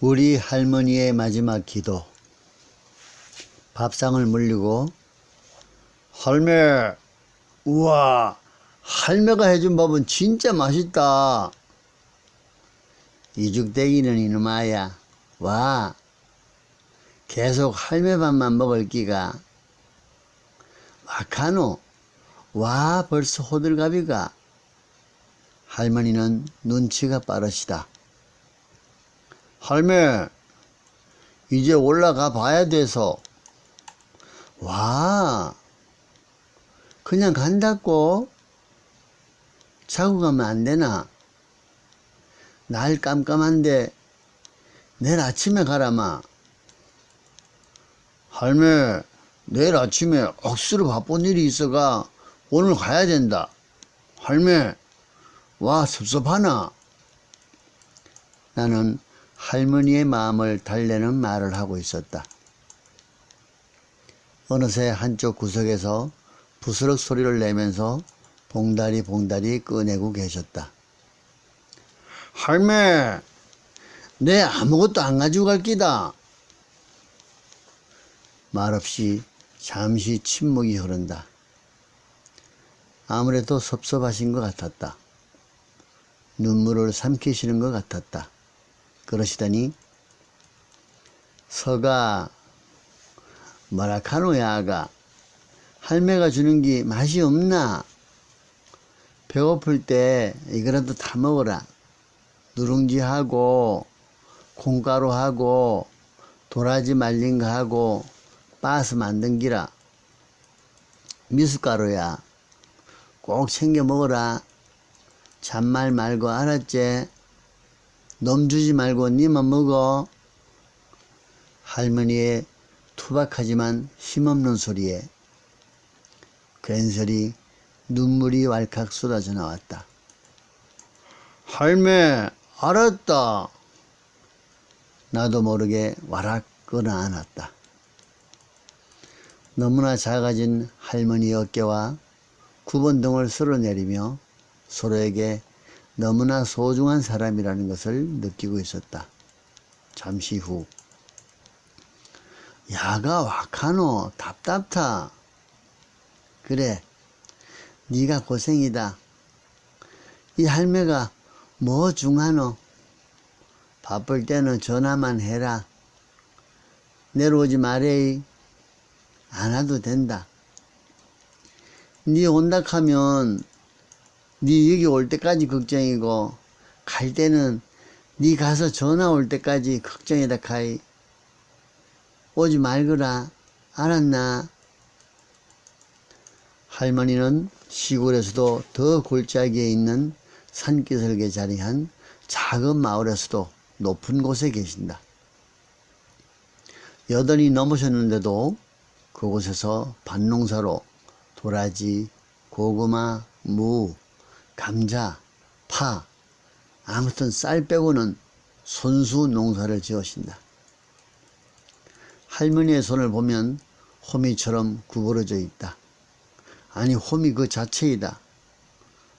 우리 할머니의 마지막 기도. 밥상을 물리고 할매, 우와, 할매가 해준 밥은 진짜 맛있다. 이죽대기는 이놈아야, 와, 계속 할매 밥만 먹을 끼가. 와카노, 와, 벌써 호들갑이가. 할머니는 눈치가 빠르시다. 할매, 이제 올라가 봐야 돼서. 와, 그냥 간다고? 자고 가면 안 되나? 날 깜깜한데 내일 아침에 가라마. 할매, 내일 아침에 억수로 바쁜 일이 있어가 오늘 가야 된다. 할매, 와, 섭섭하나? 나는 할머니의 마음을 달래는 말을 하고 있었다. 어느새 한쪽 구석에서 부스럭 소리를 내면서 봉다리 봉다리 꺼내고 계셨다. 할매, 내 아무것도 안 가지고 갈 끼다. 말없이 잠시 침묵이 흐른다. 아무래도 섭섭하신 것 같았다. 눈물을 삼키시는 것 같았다. 그러시더니 서가 뭐라카노야 아가 할매가 주는 게 맛이 없나? 배고플 때 이거라도 다 먹어라. 누룽지하고 콩가루하고 도라지 말린 거 하고 빠스 만든 기라. 미숫가루야. 꼭 챙겨 먹어라. 잔말 말고 알았지? 놈 주지 말고 니만 먹어. 할머니의 투박하지만 힘없는 소리에 괜스레 눈물이 왈칵 쏟아져 나왔다. 할매, 알았다. 나도 모르게 와락 끌어안았다. 너무나 작아진 할머니 어깨와 구번등을 쓸어내리며 서로에게 너무나 소중한 사람이라는 것을 느끼고 있었다. 잠시 후. 야가 와카노 답답타. 그래 네가 고생이다. 이 할매가 뭐 중하노? 바쁠 때는 전화만 해라. 내려오지 말에이. 안 와도 된다. 네 온다 하면 네 여기 올 때까지 걱정이고 갈 때는 네 가서 전화 올 때까지 걱정이다 카이. 오지 말거라. 알았나? 할머니는 시골에서도 더 골짜기에 있는 산기슭에 자리한 작은 마을에서도 높은 곳에 계신다. 여든이 넘으셨는데도 그곳에서 밭농사로 도라지, 고구마, 무, 감자, 파, 아무튼 쌀 빼고는 손수 농사를 지으신다. 할머니의 손을 보면 호미처럼 구부러져 있다. 아니 호미 그 자체이다.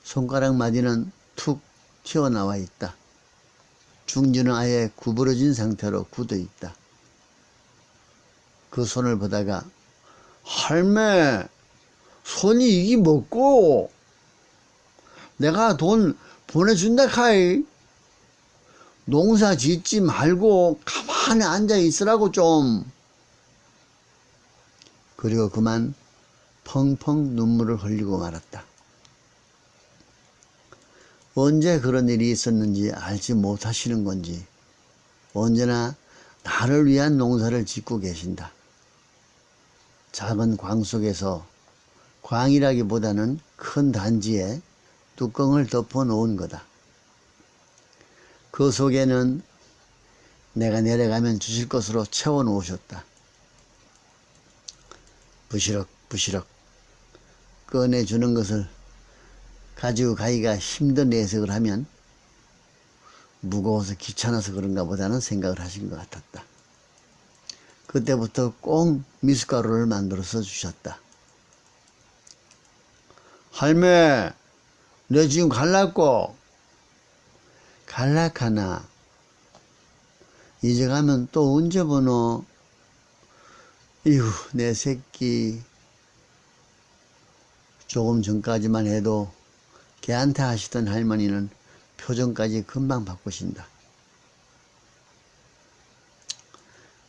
손가락 마디는 툭 튀어나와 있다. 중지는 아예 구부러진 상태로 굳어 있다. 그 손을 보다가 할매 손이 이기 먹고 내가 돈 보내준다 카이. 농사 짓지 말고 가만히 앉아 있으라고 좀. 그리고 그만 펑펑 눈물을 흘리고 말았다. 언제 그런 일이 있었는지 알지 못하시는 건지 언제나 나를 위한 농사를 짓고 계신다. 작은 광 속에서 광이라기보다는 큰 단지에 뚜껑을 덮어 놓은 거다. 그 속에는 내가 내려가면 주실 것으로 채워 놓으셨다. 부시럭 부시럭 꺼내주는 것을 가지고 가기가 힘든 내색을 하면 무거워서 귀찮아서 그런가 보다는 생각을 하신 것 같았다. 그때부터 꼭 미숫가루를 만들어서 주셨다. 할매 너 지금 갈라고 갈락하나 이제 가면 또 언제 보노? 이후, 내 새끼. 조금 전까지만 해도 걔한테 하시던 할머니는 표정까지 금방 바꾸신다.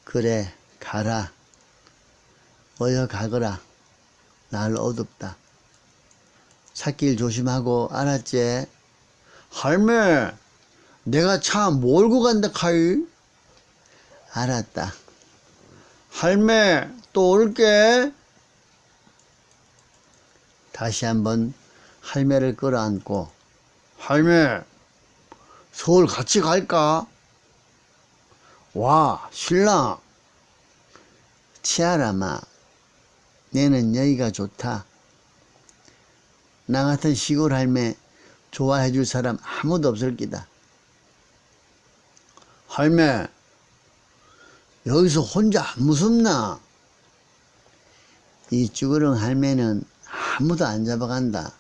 그래, 가라. 어여 가거라. 날 어둡다. 찾길 조심하고 알았지? 할매, 내가 차 몰고 간다 카이. 알았다. 할매, 또 올게. 다시 한번 할매를 끌어안고 할매, 서울 같이 갈까? 와, 신랑. 치아라마, 내는 여기가 좋다. 나 같은 시골 할매 좋아해 줄 사람 아무도 없을 기다. 할매, 여기서 혼자 안 무섭나? 이 쭈그렁 할매는 아무도 안 잡아간다.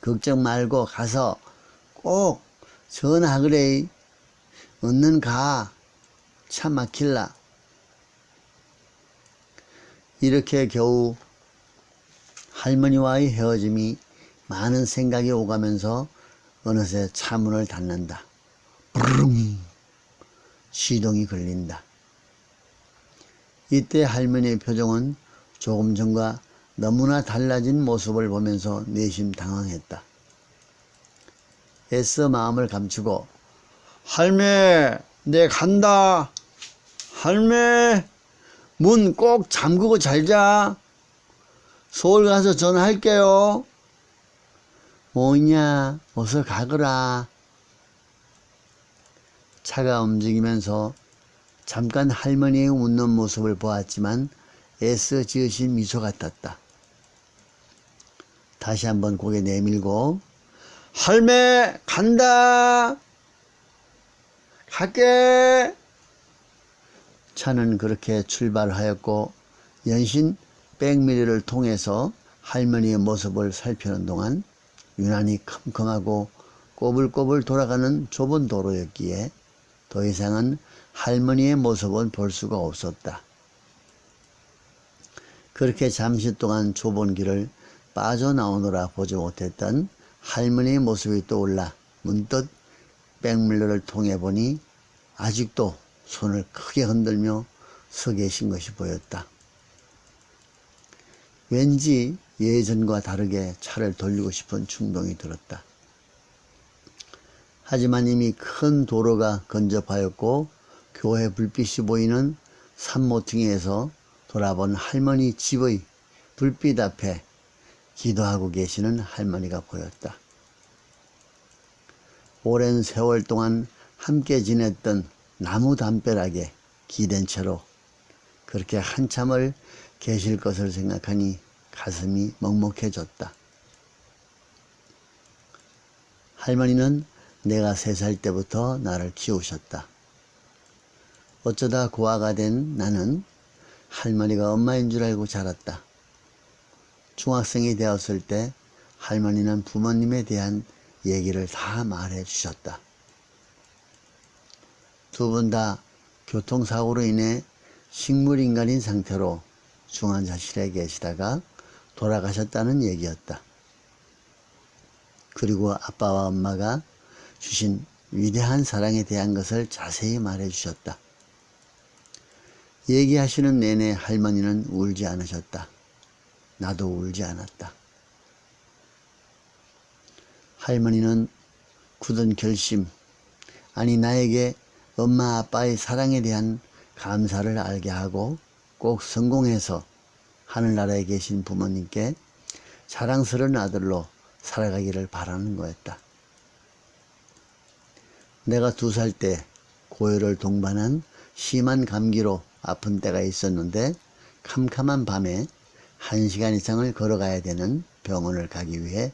걱정 말고 가서 꼭 전화하그래. 얼른 가. 차 막힐라. 이렇게 겨우 할머니와의 헤어짐이 많은 생각이 오가면서 어느새 차문을 닫는다. 부릉 시동이 걸린다. 이때 할머니의 표정은 조금 전과 너무나 달라진 모습을 보면서 내심 당황했다. 애써 마음을 감추고 할매 내 간다 할매 문 꼭 잠그고 잘자 서울 가서 전화할게요. 뭐냐? 어서 가거라. 차가 움직이면서 잠깐 할머니의 웃는 모습을 보았지만 애써 지으신 미소 같았다. 다시 한번 고개 내밀고 할매 간다! 갈게! 차는 그렇게 출발하였고 연신 백미리를 통해서 할머니의 모습을 살피는 동안 유난히 컴컴하고 꼬불꼬불 돌아가는 좁은 도로였기에 더 이상은 할머니의 모습은 볼 수가 없었다. 그렇게 잠시 동안 좁은 길을 빠져나오느라 보지 못했던 할머니의 모습이 떠올라 문득 백밀러를 통해 보니 아직도 손을 크게 흔들며 서 계신 것이 보였다. 왠지 예전과 다르게 차를 돌리고 싶은 충동이 들었다. 하지만 이미 큰 도로가 근접하였고 교회 불빛이 보이는 산모퉁이에서 돌아본 할머니 집의 불빛 앞에 기도하고 계시는 할머니가 보였다. 오랜 세월 동안 함께 지냈던 나무 담벼락에 기댄 채로 그렇게 한참을 계실 것을 생각하니 가슴이 먹먹해졌다. 할머니는 내가 세 살 때부터 나를 키우셨다. 어쩌다 고아가 된 나는 할머니가 엄마인 줄 알고 자랐다. 중학생이 되었을 때 할머니는 부모님에 대한 얘기를 다 말해 주셨다. 두 분 다 교통사고로 인해 식물인간인 상태로 중환자실에 계시다가 돌아가셨다는 얘기였다. 그리고 아빠와 엄마가 주신 위대한 사랑에 대한 것을 자세히 말해 주셨다. 얘기하시는 내내 할머니는 울지 않으셨다. 나도 울지 않았다. 할머니는 굳은 결심, 아니 나에게 엄마 아빠의 사랑에 대한 감사를 알게 하고 꼭 성공해서 하늘나라에 계신 부모님께 자랑스러운 아들로 살아가기를 바라는 거였다. 내가 두 살 때 고열을 동반한 심한 감기로 아픈 때가 있었는데 캄캄한 밤에 한 시간 이상을 걸어가야 되는 병원을 가기 위해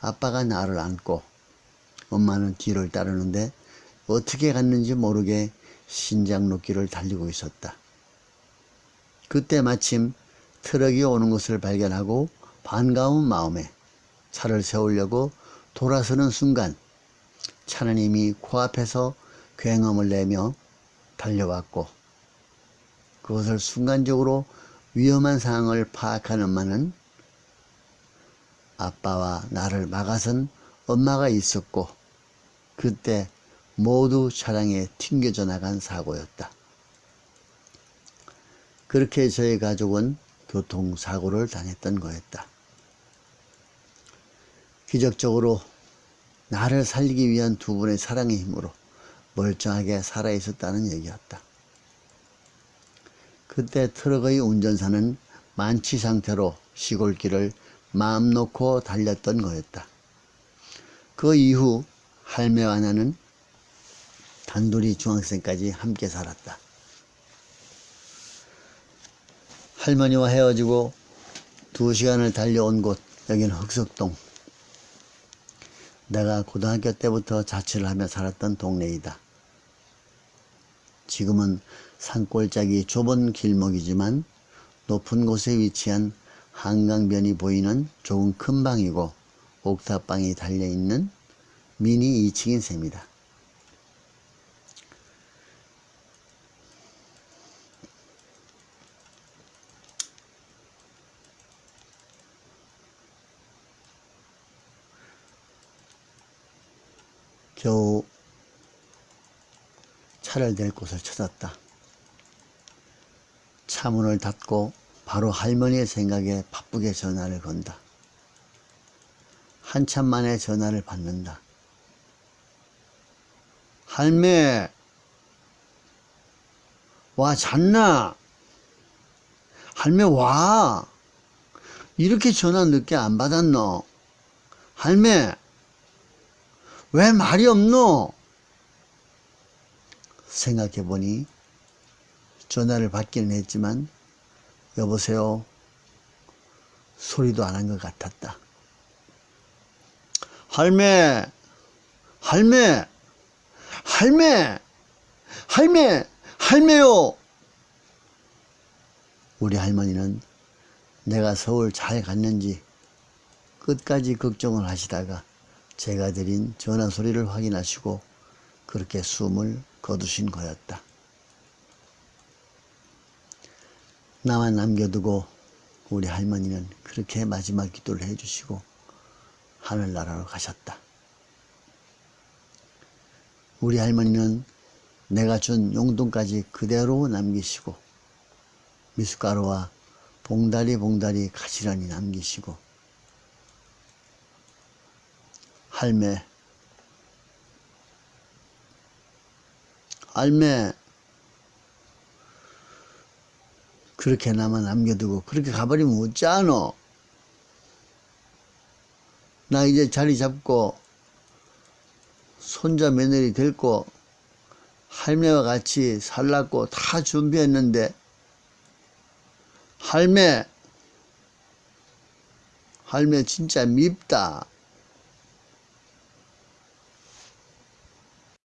아빠가 나를 안고 엄마는 뒤를 따르는데 어떻게 갔는지 모르게 신작로 길을 달리고 있었다. 그때 마침 트럭이 오는 것을 발견하고 반가운 마음에 차를 세우려고 돌아서는 순간 차는 이미 코앞에서 굉음을 내며 달려왔고 그것을 순간적으로 위험한 상황을 파악한 엄마는 아빠와 나를 막아선 엄마가 있었고 그때 모두 차량에 튕겨져 나간 사고였다. 그렇게 저희 가족은 교통사고를 당했던 거였다. 기적적으로 나를 살리기 위한 두 분의 사랑의 힘으로 멀쩡하게 살아있었다는 얘기였다. 그때 트럭의 운전사는 만취 상태로 시골길을 마음 놓고 달렸던 거였다. 그 이후 할매와 나는 단둘이 중학생까지 함께 살았다. 할머니와 헤어지고 두 시간을 달려온 곳 여기는 흑석동 내가 고등학교 때부터 자취를 하며 살았던 동네이다. 지금은 산골짜기 좁은 길목이지만 높은 곳에 위치한 한강변이 보이는 조금 큰 방이고 옥탑방이 달려있는 미니 2층인 셈이다. 겨우 차를 댈 곳을 찾았다. 차 문을 닫고 바로 할머니의 생각에 바쁘게 전화를 건다. 한참 만에 전화를 받는다. 할매, 와, 잤나? 할매, 와. 이렇게 전화 늦게 안 받았노? 할매, 왜 말이 없노? 생각해보니 전화를 받기는 했지만 여보세요 소리도 안 한 것 같았다. 할매 할매 할매 할매 할매요 우리 할머니는 내가 서울 잘 갔는지 끝까지 걱정을 하시다가 제가 드린 전화 소리를 확인하시고 그렇게 숨을 거두신 거였다. 나만 남겨두고 우리 할머니는 그렇게 마지막 기도를 해주시고 하늘나라로 가셨다. 우리 할머니는 내가 준 용돈까지 그대로 남기시고 미숫가루와 봉다리 봉다리 가지런히 남기시고 할매. 할매. 그렇게 나만 남겨두고 그렇게 가버리면 어쩌노? 나 이제 자리 잡고 손자 며느리 데리고 할매와 같이 살라고 다 준비했는데 할매 할매 진짜 밉다